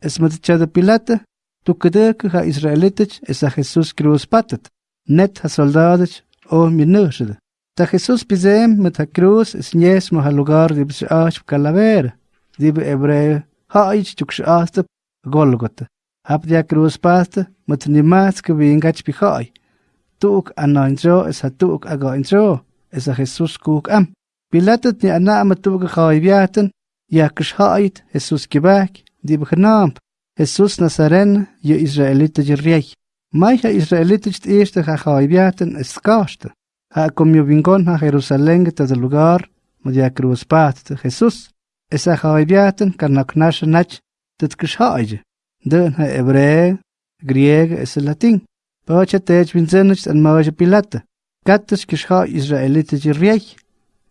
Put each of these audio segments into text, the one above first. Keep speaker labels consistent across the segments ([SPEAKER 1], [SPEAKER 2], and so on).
[SPEAKER 1] es met chada pilata, tu kedek ha Israelitich es a Jesus cruz patet, net ha soldadich o minushde. Ta Jesus pisem met ha cruz es nies mo ha lugar di bis ach calavera, di be hebreu ha ich tuk shaasta Golgotha. Hab dia cruz pasta met nimas ke wingach pichai. Tuk anointro es ha tuk agointro, es a Jesus kuk am. Pilatet ni ana am tuk khaybiaten, ya kshait Jesus kibak, di begenaamd. Jesus Nazaren, je Israëlieten je rijk. Mij ha Israëlieten het eerste ga gaibiaten is kaste. Ha kom je wingon ha Jerusalem te de lugar, maar ja kruis paat Jesus. Es ha gaibiaten kan nak nash nach dit geshaije. Den ha Hebreu, Grieg es Latin. Pacha tej winzenich en maje pilate. Gattes gesha Israëlieten je rijk.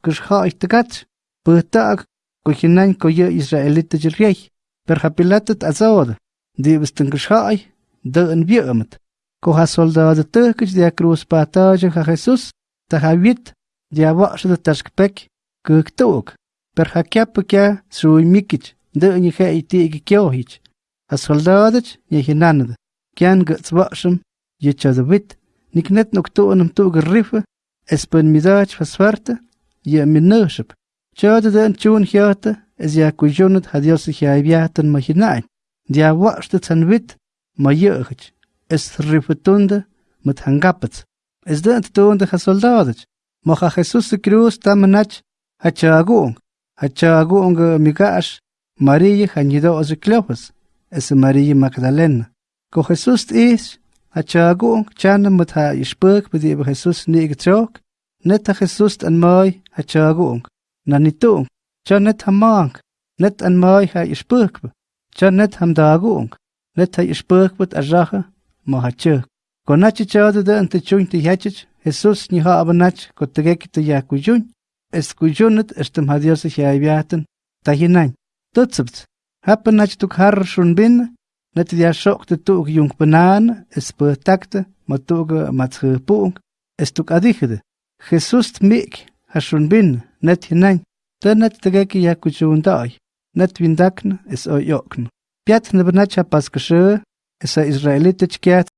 [SPEAKER 1] Gesha ich te gat. Betak, ko hinan ko je Israëlieten je rijk. Per hapilatet azod, di bisten gishai, de en biemet. Ko ha soldado turkish dia cruz pataja ha Jesus, ta ha wit, dia wash de tashkpek, kuk tuk, per ha kap kya sui mikich, de en je iti ik kyohich. Ha soldadich, je hinanad, kyan guts washam, je chad wit, nik net nok to en to geriffe, es pen midach vaswarte, je minuship. Chade de en is ja kujonut hadios ja viatan ma hinain. Dia wachtet san wit ma yeugit. Es rifutunde met hangapets. Es de antunde ha soldados. Ma ha Jesus cruz tamanach ha chagung. Ha chagung migash Maria hanido os cleofas. Es Maria Magdalena. Ko Jesus is ha chagung chana met ha ispuk bedi Jesus ni getrok. Net ha Jesus an mai ha chagung. Cha net ha mank, net an mai ha ispurkbe. Cha net ham net ha ispurkbet a jache, ma ha chuk. Ko chade de te hachich, Jesus ni ha abanach ko tegeki te ya kujun. Es kujunet estem ha Dios ha ibiaten, ta hinein. Tutsabt, happen nach tuk har schon bin, net dia shok te tuk jung banan, es takte, ma tuk ma tschepung, es tuk adichede. Jesus mik, ha schon bin, net hinein. Tenattegeki yakuchunday, natwindakn es oyokn. Piat nebnacha paskashe, esa israelite chkiat